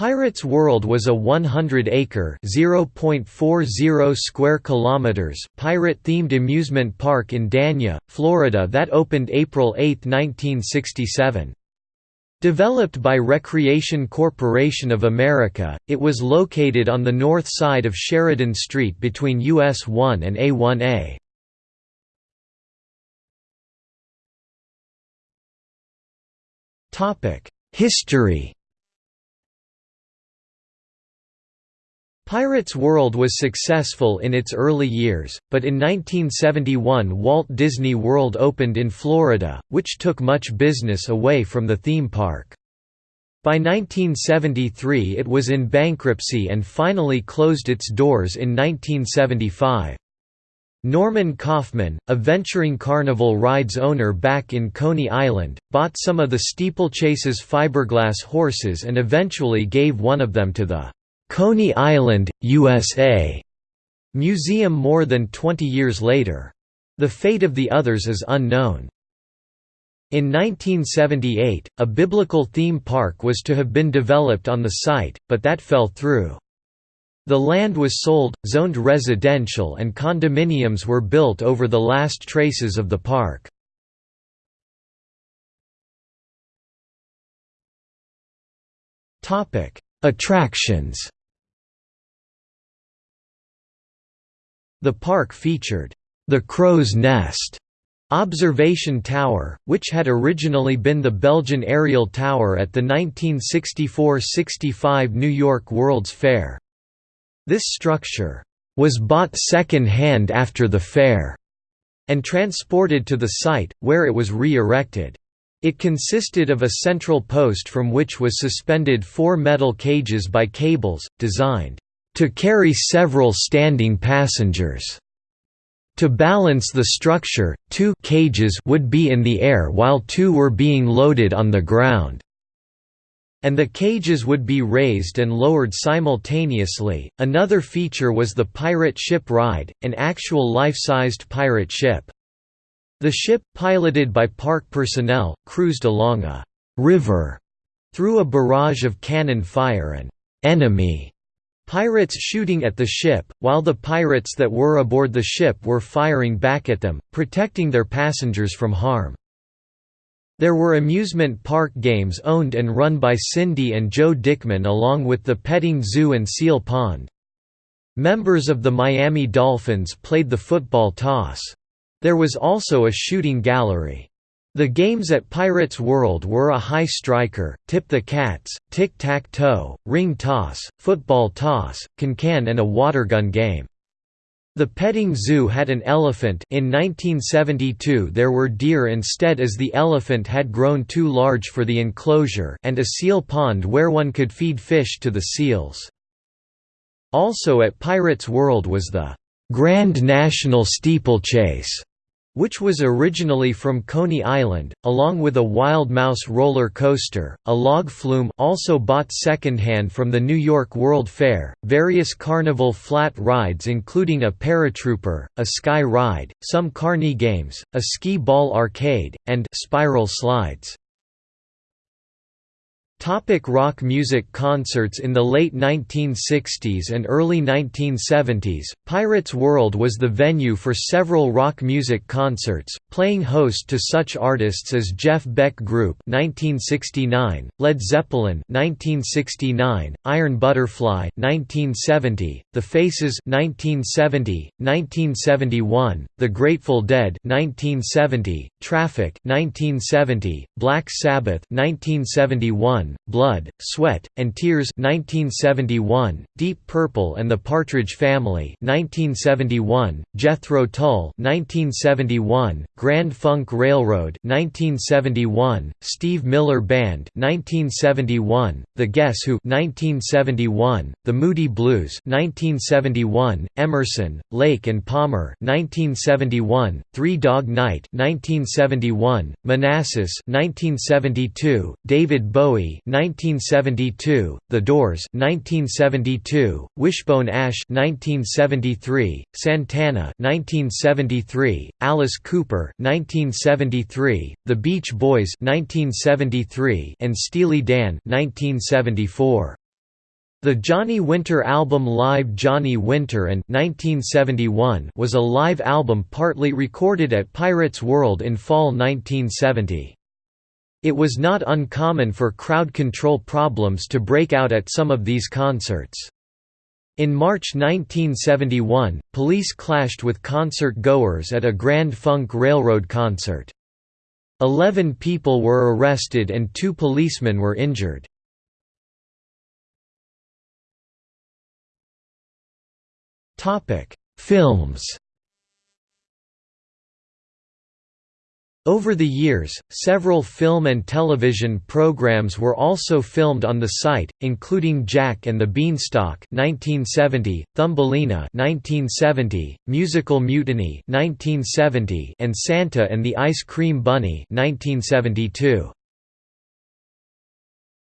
Pirates World was a 100-acre (0.40 square kilometers) pirate-themed amusement park in Dania, Florida that opened April 8, 1967. Developed by Recreation Corporation of America, it was located on the north side of Sheridan Street between US 1 and A1A. History Pirates World was successful in its early years, but in 1971 Walt Disney World opened in Florida, which took much business away from the theme park. By 1973 it was in bankruptcy and finally closed its doors in 1975. Norman Kaufman, a venturing carnival rides owner back in Coney Island, bought some of the steeplechase's fiberglass horses and eventually gave one of them to the Coney Island, USA museum more than 20 years later. The fate of the others is unknown. In 1978, a biblical theme park was to have been developed on the site, but that fell through. The land was sold, zoned residential and condominiums were built over the last traces of the park. Attractions The park featured, "...the Crow's Nest", observation tower, which had originally been the Belgian aerial tower at the 1964–65 New York World's Fair. This structure, "...was bought second-hand after the fair", and transported to the site, where it was re-erected. It consisted of a central post from which was suspended four metal cages by cables, designed to carry several standing passengers. To balance the structure, two cages would be in the air while two were being loaded on the ground. And the cages would be raised and lowered simultaneously. Another feature was the pirate ship ride, an actual life-sized pirate ship. The ship, piloted by park personnel, cruised along a river through a barrage of cannon fire and enemy Pirates shooting at the ship, while the pirates that were aboard the ship were firing back at them, protecting their passengers from harm. There were amusement park games owned and run by Cindy and Joe Dickman along with the petting zoo and seal pond. Members of the Miami Dolphins played the football toss. There was also a shooting gallery. The games at Pirates World were a high striker, tip the cats, tic-tac-toe, ring toss, football toss, can-can and a watergun game. The petting zoo had an elephant in 1972 there were deer instead as the elephant had grown too large for the enclosure and a seal pond where one could feed fish to the seals. Also at Pirates World was the Grand National Steeplechase which was originally from Coney Island, along with a Wild Mouse roller coaster, a log flume also bought secondhand from the New York World Fair, various carnival flat rides including a paratrooper, a sky ride, some carny games, a Skee-Ball arcade, and spiral slides. Topic rock music Concerts In the late 1960s and early 1970s, Pirates World was the venue for several rock music concerts, playing host to such artists as Jeff Beck Group 1969, Led Zeppelin 1969, Iron Butterfly 1970, The Faces 1970, 1971, The Grateful Dead 1970, Traffic 1970, Black Sabbath 1971, Blood, Sweat, and Tears 1971, Deep Purple and the Partridge Family 1971, Jethro Tull 1971, Grand Funk Railroad 1971, Steve Miller Band 1971, The Guess Who 1971, The Moody Blues 1971, Emerson, Lake and Palmer 1971, Three Dog Night 1971, Manassas 1972, David Bowie 1972, The Doors 1972, Wishbone Ash 1973, Santana 1973, Alice Cooper 1973, The Beach Boys 1973, and Steely Dan 1974. The Johnny Winter album Live Johnny Winter and 1971 was a live album partly recorded at Pirates World in fall 1970. It was not uncommon for crowd control problems to break out at some of these concerts. In March 1971, police clashed with concert-goers at a Grand Funk Railroad concert. Eleven people were arrested and two policemen were injured. Films Over the years, several film and television programs were also filmed on the site, including Jack and the Beanstalk (1970), Thumbelina (1970), Musical Mutiny (1970), and Santa and the Ice Cream Bunny (1972).